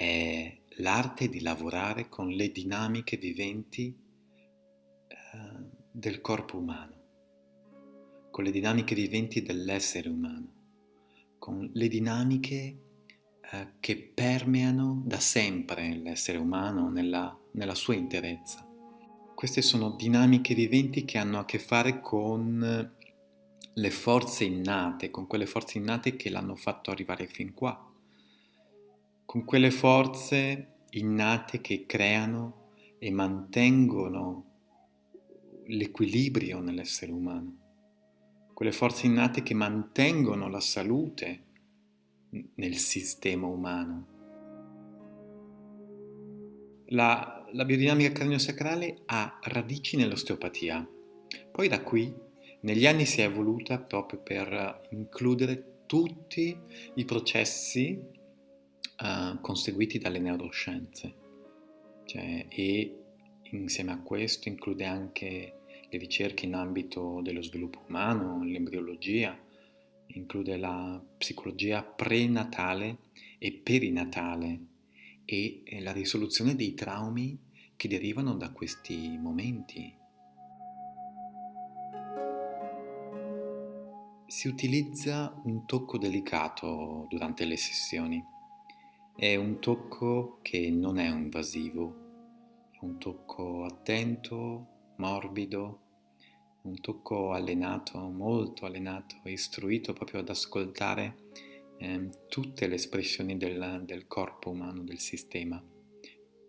è l'arte di lavorare con le dinamiche viventi eh, del corpo umano, con le dinamiche viventi dell'essere umano, con le dinamiche eh, che permeano da sempre l'essere umano nella, nella sua interezza. Queste sono dinamiche viventi che hanno a che fare con le forze innate, con quelle forze innate che l'hanno fatto arrivare fin qua, con quelle forze innate che creano e mantengono l'equilibrio nell'essere umano, quelle forze innate che mantengono la salute nel sistema umano. La, la biodinamica craniosacrale ha radici nell'osteopatia, poi da qui negli anni si è evoluta proprio per includere tutti i processi uh, conseguiti dalle neuroscienze cioè, e insieme a questo include anche le ricerche in ambito dello sviluppo umano, l'embriologia, include la psicologia prenatale e perinatale e la risoluzione dei traumi che derivano da questi momenti Si utilizza un tocco delicato durante le sessioni. È un tocco che non è invasivo, è un tocco attento, morbido, un tocco allenato, molto allenato, istruito proprio ad ascoltare eh, tutte le espressioni del, del corpo umano, del sistema,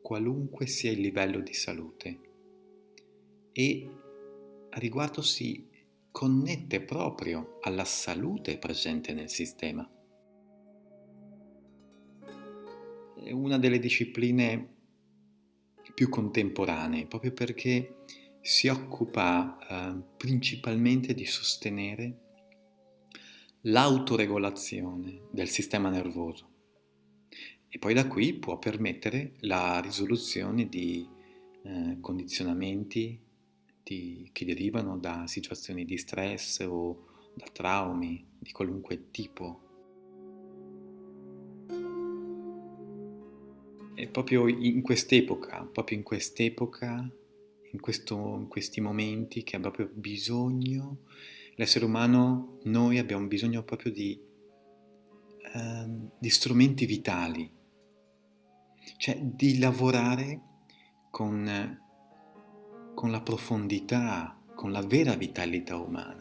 qualunque sia il livello di salute. E a riguardo si connette proprio alla salute presente nel sistema. È una delle discipline più contemporanee, proprio perché si occupa eh, principalmente di sostenere l'autoregolazione del sistema nervoso e poi da qui può permettere la risoluzione di eh, condizionamenti di, che derivano da situazioni di stress o da traumi di qualunque tipo. E proprio in quest'epoca, proprio in quest'epoca, in, questo, in questi momenti che ha proprio bisogno, l'essere umano, noi abbiamo bisogno proprio di, eh, di strumenti vitali, cioè di lavorare con con la profondità, con la vera vitalità umana.